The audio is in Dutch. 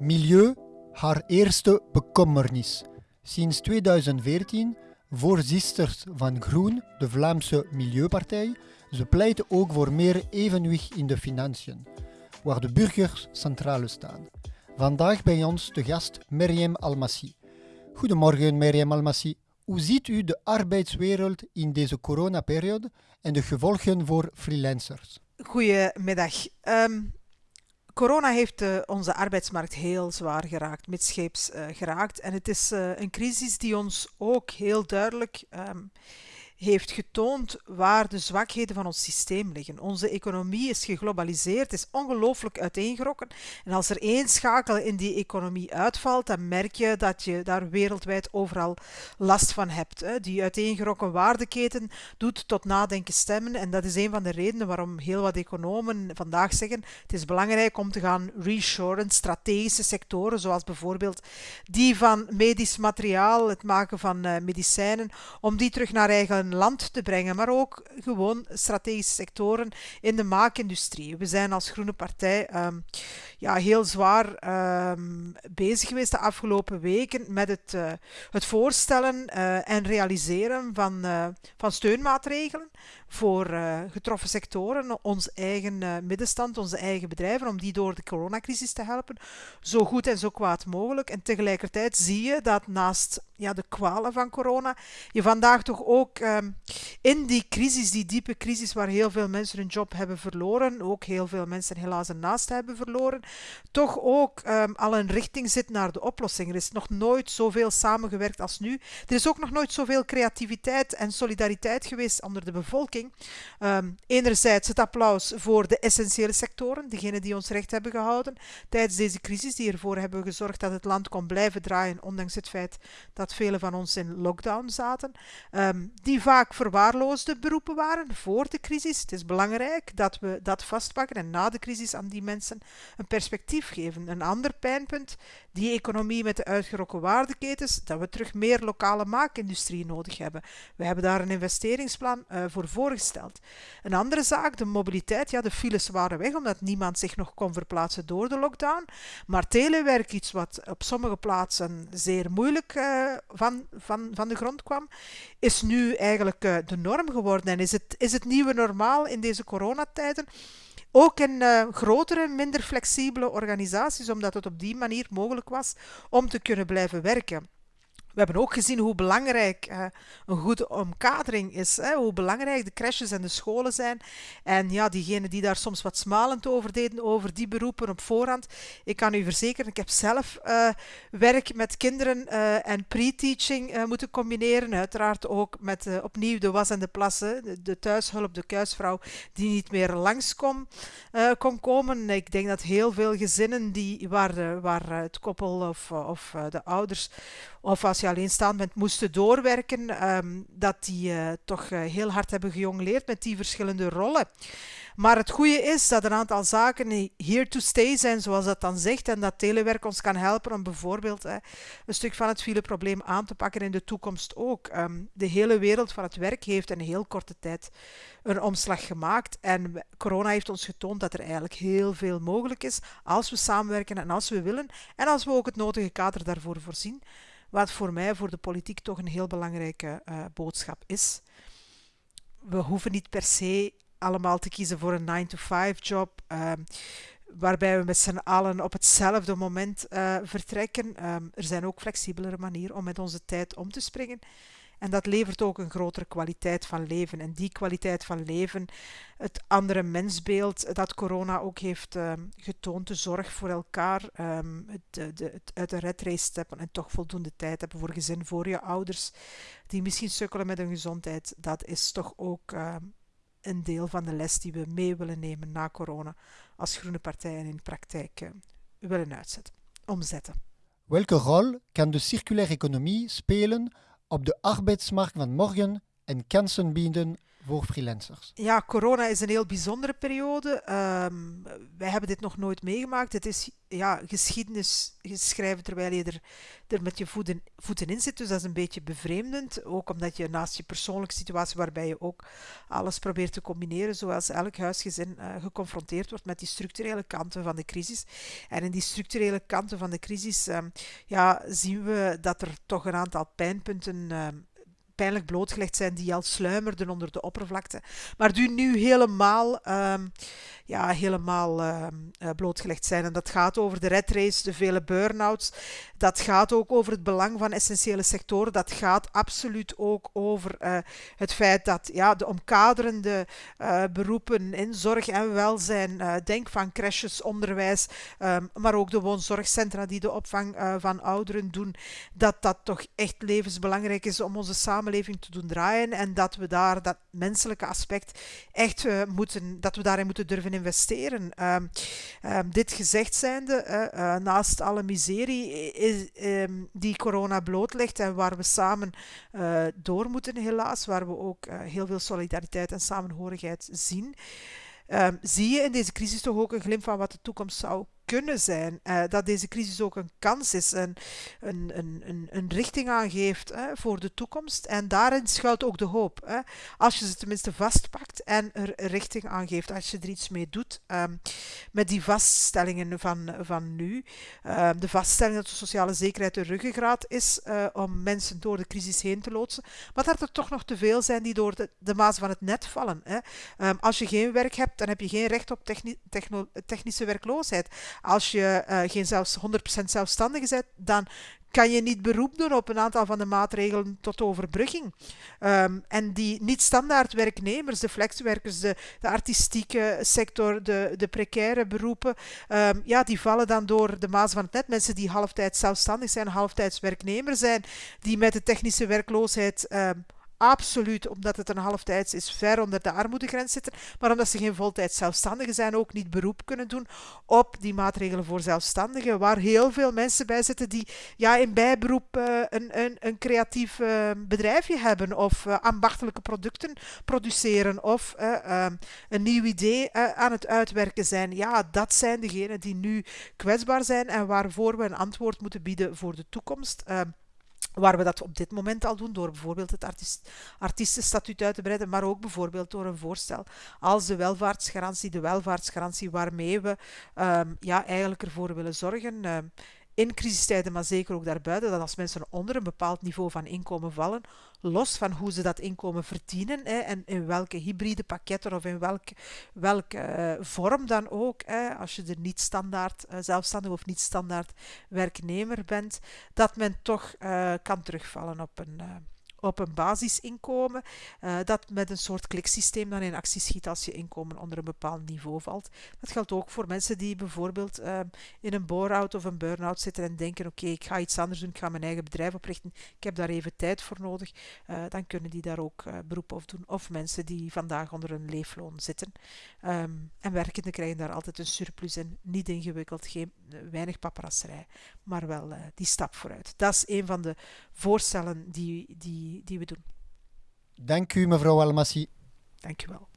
Milieu, haar eerste bekommernis. Sinds 2014 voorzitter van Groen, de Vlaamse Milieupartij. Ze pleiten ook voor meer evenwicht in de financiën, waar de burgers centraal staan. Vandaag bij ons de gast Meriem Almassi. Goedemorgen Meriem Almassi. Hoe ziet u de arbeidswereld in deze coronaperiode en de gevolgen voor freelancers? Goedemiddag. Ehm, corona heeft uh, onze arbeidsmarkt heel zwaar geraakt, midscheeps uh, geraakt. En het is uh, een crisis die ons ook heel duidelijk um, heeft getoond waar de zwakheden van ons systeem liggen. Onze economie is geglobaliseerd, is ongelooflijk uiteengerokken. En als er één schakel in die economie uitvalt, dan merk je dat je daar wereldwijd overal last van hebt. Die uiteengerokken waardeketen doet tot nadenken stemmen. En dat is een van de redenen waarom heel wat economen vandaag zeggen: het is belangrijk om te gaan reshoren, strategische sectoren, zoals bijvoorbeeld die van medisch materiaal, het maken van uh, medicijnen, om die terug naar eigen land te brengen, maar ook gewoon strategische sectoren in de maakindustrie. We zijn als Groene Partij um, ja, heel zwaar um, bezig geweest de afgelopen weken met het, uh, het voorstellen uh, en realiseren van, uh, van steunmaatregelen voor getroffen sectoren, ons eigen middenstand, onze eigen bedrijven, om die door de coronacrisis te helpen, zo goed en zo kwaad mogelijk. En tegelijkertijd zie je dat naast ja, de kwalen van corona, je vandaag toch ook um, in die crisis, die diepe crisis waar heel veel mensen hun job hebben verloren, ook heel veel mensen helaas een naast hebben verloren, toch ook um, al een richting zit naar de oplossing. Er is nog nooit zoveel samengewerkt als nu. Er is ook nog nooit zoveel creativiteit en solidariteit geweest onder de bevolking. Um, enerzijds het applaus voor de essentiële sectoren, degenen die ons recht hebben gehouden tijdens deze crisis, die ervoor hebben gezorgd dat het land kon blijven draaien, ondanks het feit dat velen van ons in lockdown zaten, um, die vaak verwaarloosde beroepen waren voor de crisis. Het is belangrijk dat we dat vastpakken en na de crisis aan die mensen een perspectief geven. Een ander pijnpunt, die economie met de uitgerokken waardeketens, dat we terug meer lokale maakindustrie nodig hebben. We hebben daar een investeringsplan uh, voor Een andere zaak, de mobiliteit. Ja, de files waren weg omdat niemand zich nog kon verplaatsen door de lockdown. Maar telewerk, iets wat op sommige plaatsen zeer moeilijk uh, van, van, van de grond kwam, is nu eigenlijk uh, de norm geworden. En is het, is het nieuwe normaal in deze coronatijden? Ook in uh, grotere, minder flexibele organisaties, omdat het op die manier mogelijk was om te kunnen blijven werken. We hebben ook gezien hoe belangrijk uh, een goede omkadering is. Hè? Hoe belangrijk de crèches en de scholen zijn. En ja, diegenen die daar soms wat smalend over deden, over die beroepen op voorhand. Ik kan u verzekeren, ik heb zelf uh, werk met kinderen uh, en pre-teaching moeten combineren. Uiteraard ook met opnieuw de was en de plassen. De, thuishulp, de kuisvrouw, die niet meer langs kon, kon komen. Ik denk dat heel veel gezinnen die, waar, waar het koppel of, of de ouders of als je alleenstaand bent, moesten doorwerken, um, dat die uh, toch uh, heel hard hebben gejongleerd met die verschillende rollen. Maar het goede is dat een aantal zaken here to stay zijn, zoals dat dan zegt, en dat telewerk ons kan helpen om bijvoorbeeld hè, een stuk van het fileprobleem aan te pakken in de toekomst ook. Um, de hele wereld van het werk heeft in een heel korte tijd een omslag gemaakt en corona heeft ons getoond dat er eigenlijk heel veel mogelijk is als we samenwerken en als we willen en als we ook het nodige kader daarvoor voorzien. Wat voor mij, voor de politiek, toch een heel belangrijke uh, boodschap is. We hoeven niet per se allemaal te kiezen voor een 9-to-5 job. Uh, waarbij we met z'n allen op hetzelfde moment uh, vertrekken. Um, er zijn ook flexibelere manieren om met onze tijd om te springen. En dat levert ook een grotere kwaliteit van leven. En die kwaliteit van leven, het andere mensbeeld dat corona ook heeft um, getoond, de zorg voor elkaar, um, het, de, het uit de redrace stappen en toch voldoende tijd hebben voor gezin, voor je ouders, die misschien sukkelen met hun gezondheid, dat is toch ook um, een deel van de les die we mee willen nemen na corona als Groene Partij en in praktijk uh, willen uitzetten, omzetten. Welke rol kan de circulaire economie spelen op de arbeidsmarkt van morgen en kansen bieden voor freelancers? Ja, corona is een heel bijzondere periode. Um, wij hebben dit nog nooit meegemaakt. Het is ja, geschiedenis schrijven terwijl je er, er met je voeten, voeten in zit. Dus dat is een beetje bevreemdend. Ook omdat je naast je persoonlijke situatie, waarbij je ook alles probeert te combineren, zoals elk huisgezin uh, geconfronteerd wordt met die structurele kanten van de crisis. En in die structurele kanten van de crisis um, ja, zien we dat er toch een aantal pijnpunten um, pijnlijk blootgelegd zijn, die al sluimerden onder de oppervlakte, maar die nu helemaal, um, ja, helemaal um, blootgelegd zijn. En dat gaat over de red race, de vele burn-outs, dat gaat ook over het belang van essentiële sectoren, dat gaat absoluut ook over uh, het feit dat ja, de omkaderende uh, beroepen in zorg en welzijn, denk van crèches, onderwijs, um, maar ook de woonzorgcentra die de opvang van ouderen doen, dat dat toch echt levensbelangrijk is om onze samenleving te doen draaien en dat we daar dat menselijke aspect echt uh, moeten, dat we daarin moeten durven investeren. Uh, uh, dit gezegd zijnde, eh, naast alle miserie is, ehm, die corona blootlegt en waar we samen eh, door moeten helaas, waar we ook heel veel solidariteit en samenhorigheid zien, ehm, zie je in deze crisis toch ook een glimp van wat de toekomst zou kunnen zijn. Uh, dat deze crisis ook een kans is, een, een, een, een richting aangeeft hè, voor de toekomst. En daarin schuilt ook de hoop. Als je ze tenminste vastpakt en er richting aangeeft, als je er iets mee doet. Um, met die vaststellingen van, van nu. Um, de vaststelling dat de sociale zekerheid de ruggengraat is uh, om mensen door de crisis heen te loodsen. Maar dat er toch nog te veel zijn die door de, de maas van het net vallen. Um, als je geen werk hebt, dan heb je geen recht op techni technische werkloosheid. Als je uh, geen zelfs 100% zelfstandige bent, dan kan je niet beroep doen op een aantal van de maatregelen tot overbrugging. Um, en die niet-standaard werknemers, de flexwerkers, de, de artistieke sector, de, de precaire beroepen, um, ja, die vallen dan door de maas van het net. Mensen die halftijds zelfstandig zijn, halftijds werknemer zijn, die met de technische werkloosheid um, absoluut, omdat het een halftijds is, ver onder de armoedegrens zitten, maar omdat ze geen voltijds zelfstandigen zijn, ook niet beroep kunnen doen op die maatregelen voor zelfstandigen, waar heel veel mensen bij zitten die ja, in bijberoep uh, een, een, een creatief uh, bedrijfje hebben of uh, ambachtelijke producten produceren of een nieuw idee aan het uitwerken zijn. Ja, dat zijn degenen die nu kwetsbaar zijn en waarvoor we een antwoord moeten bieden voor de toekomst. Waar we dat op dit moment al doen, door bijvoorbeeld het artiest, artiestenstatuut uit te breiden, maar ook bijvoorbeeld door een voorstel als de welvaartsgarantie, de welvaartsgarantie waarmee we um, ja, eigenlijk ervoor willen zorgen. Um, in crisistijden, maar zeker ook daarbuiten, dat als mensen onder een bepaald niveau van inkomen vallen, los van hoe ze dat inkomen verdienen hè, en in welke hybride pakketten of in welke, welke uh, vorm dan ook, hè, als je er niet standaard uh, zelfstandig of niet standaard werknemer bent, dat men toch uh, kan terugvallen op een op een basisinkomen, uh, dat met een soort kliksysteem dan in actie schiet als je inkomen onder een bepaald niveau valt. Dat geldt ook voor mensen die bijvoorbeeld uh, in een bore-out of een burn-out zitten en denken, oké, ik ga iets anders doen, ik ga mijn eigen bedrijf oprichten, ik heb daar even tijd voor nodig, uh, dan kunnen die daar ook beroep op doen. Of mensen die vandaag onder een leefloon zitten. Um, en werkenden krijgen daar altijd een surplus in, niet ingewikkeld, geen, weinig paparasserij, maar wel die stap vooruit. Dat is een van de voorstellen die, die die, we doen. Dank u, mevrouw Almassi. Dank u wel.